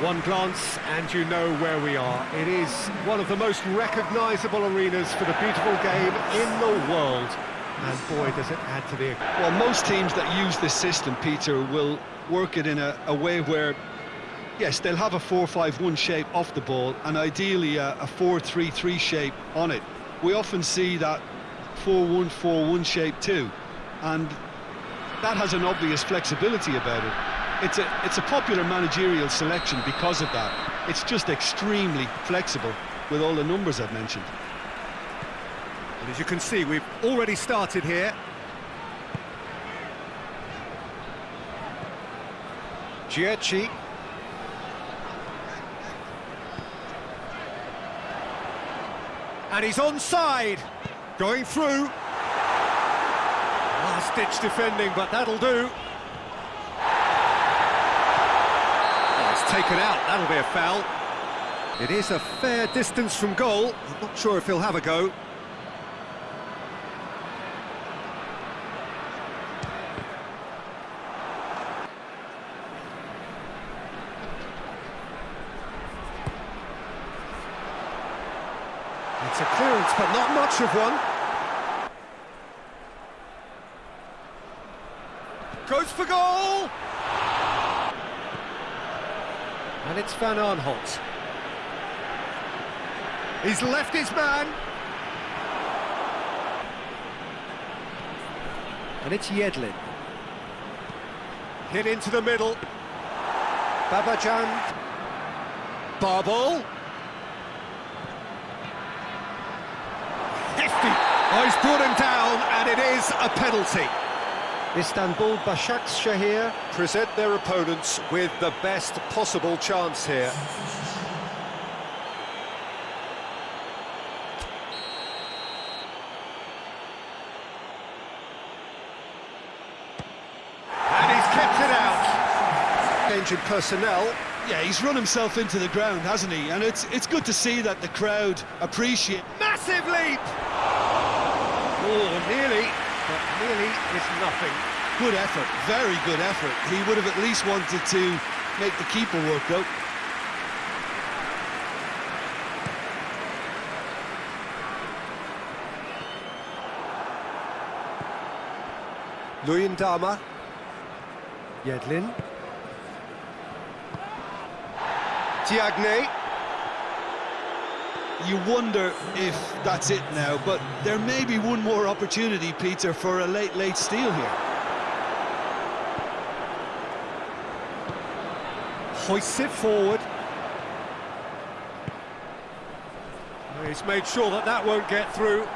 One glance and you know where we are. It is one of the most recognisable arenas for the beautiful game in the world. And boy, does it add to the... Well, most teams that use this system, Peter, will work it in a, a way where, yes, they'll have a 4-5-1 shape off the ball and ideally a, a 4-3-3 shape on it. We often see that 4-1-4-1 shape too, and that has an obvious flexibility about it. It's a, it's a popular managerial selection because of that. It's just extremely flexible with all the numbers I've mentioned. And as you can see, we've already started here. Gietchi. And he's onside. Going through. Last-ditch defending, but that'll do. Oh, it's taken out. That'll be a foul. It is a fair distance from goal. I'm not sure if he'll have a go. It's a clearance, but not much of one. Goes for goal! And it's Van Aanholt. He's left his man. And it's Yedlin. Hit into the middle. Babajan. Babel. Hefty. Oh, he's brought him down, and it is a penalty. Istanbul Başakşehir present their opponents with the best possible chance here. And he's kept it out. Change in personnel. Yeah, he's run himself into the ground, hasn't he? And it's it's good to see that the crowd appreciate. Massive leap! Oh, nearly is nothing. Good effort, very good effort. He would have at least wanted to make the keeper work, though. Luyindama. Yedlin. Diagne. You wonder if that's it now, but there may be one more opportunity, Peter, for a late, late steal here. Hoists it forward. He's made sure that that won't get through.